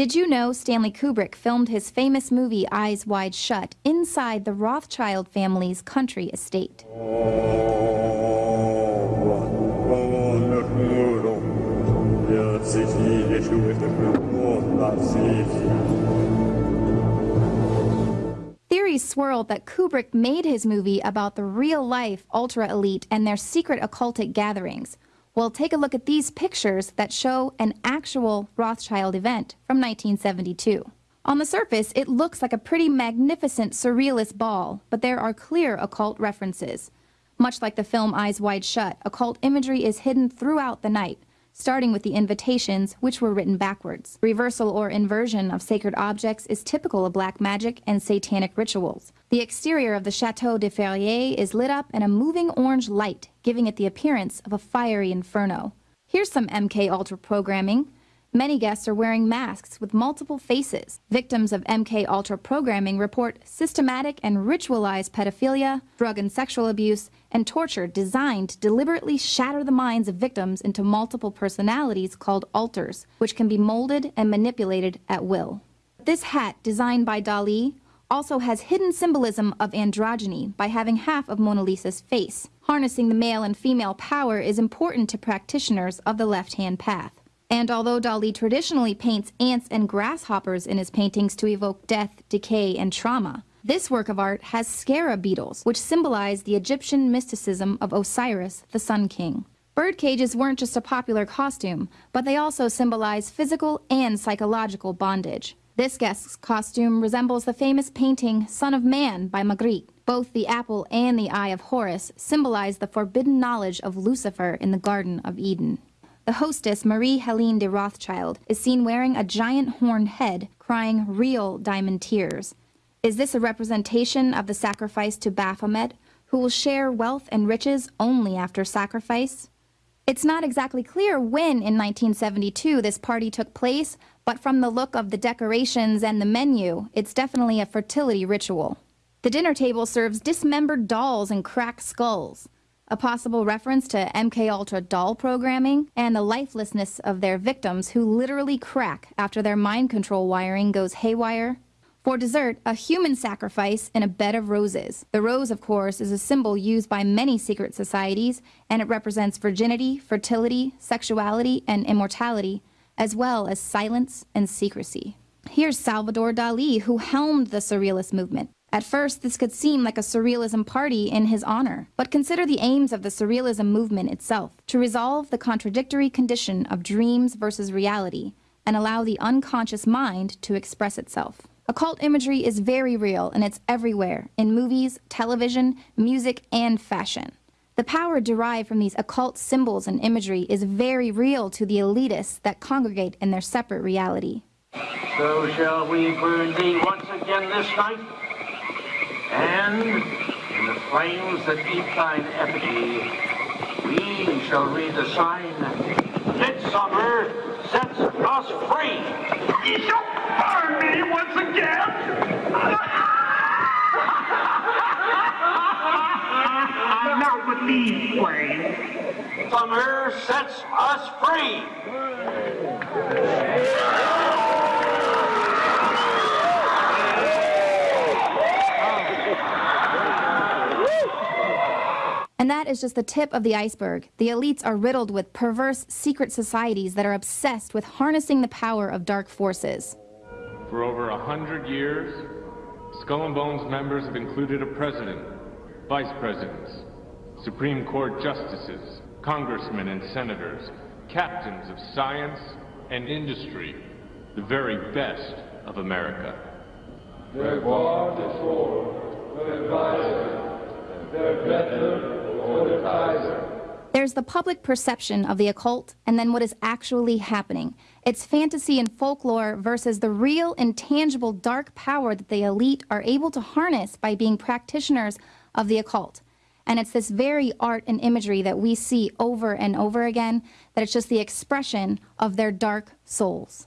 Did you know Stanley Kubrick filmed his famous movie Eyes Wide Shut inside the Rothschild family's country estate? Theories swirled that Kubrick made his movie about the real-life ultra-elite and their secret occultic gatherings. Well, take a look at these pictures that show an actual Rothschild event from 1972. On the surface, it looks like a pretty magnificent surrealist ball, but there are clear occult references. Much like the film Eyes Wide Shut, occult imagery is hidden throughout the night, starting with the invitations, which were written backwards. Reversal or inversion of sacred objects is typical of black magic and satanic rituals. The exterior of the Chateau de Ferrières is lit up in a moving orange light, giving it the appearance of a fiery inferno. Here's some MK Ultra programming. Many guests are wearing masks with multiple faces. Victims of MK Ultra programming report systematic and ritualized pedophilia, drug and sexual abuse, and torture designed to deliberately shatter the minds of victims into multiple personalities called alters, which can be molded and manipulated at will. This hat, designed by Dali, also has hidden symbolism of androgyny by having half of Mona Lisa's face. Harnessing the male and female power is important to practitioners of the left-hand path. And although Dali traditionally paints ants and grasshoppers in his paintings to evoke death, decay, and trauma, this work of art has scarab beetles, which symbolize the Egyptian mysticism of Osiris, the Sun King. Bird cages weren't just a popular costume, but they also symbolize physical and psychological bondage. This guest's costume resembles the famous painting Son of Man by Magritte. Both the apple and the eye of Horus symbolize the forbidden knowledge of Lucifer in the Garden of Eden. The hostess, Marie Helene de Rothschild, is seen wearing a giant horned head, crying real diamond tears. Is this a representation of the sacrifice to Baphomet, who will share wealth and riches only after sacrifice? It's not exactly clear when in 1972 this party took place, but from the look of the decorations and the menu, it's definitely a fertility ritual. The dinner table serves dismembered dolls and cracked skulls a possible reference to MK Ultra doll programming, and the lifelessness of their victims who literally crack after their mind control wiring goes haywire. For dessert, a human sacrifice in a bed of roses. The rose, of course, is a symbol used by many secret societies, and it represents virginity, fertility, sexuality, and immortality, as well as silence and secrecy. Here's Salvador Dali, who helmed the Surrealist movement. At first, this could seem like a surrealism party in his honor, but consider the aims of the surrealism movement itself, to resolve the contradictory condition of dreams versus reality, and allow the unconscious mind to express itself. Occult imagery is very real and it's everywhere, in movies, television, music, and fashion. The power derived from these occult symbols and imagery is very real to the elitists that congregate in their separate reality. So shall we burn thee once again this night? And in the flames that eat thine effigy, we shall read the sign, Midsummer sets us free. You shall burn me once again? Not with these flames. Summer sets us free. And that is just the tip of the iceberg. The elites are riddled with perverse secret societies that are obsessed with harnessing the power of dark forces. For over a hundred years, Skull and Bones members have included a president, vice presidents, Supreme Court justices, congressmen and senators, captains of science and industry, the very best of America. Their guard is for, their advisor, their better there's the public perception of the occult and then what is actually happening. It's fantasy and folklore versus the real intangible dark power that the elite are able to harness by being practitioners of the occult. And it's this very art and imagery that we see over and over again that it's just the expression of their dark souls.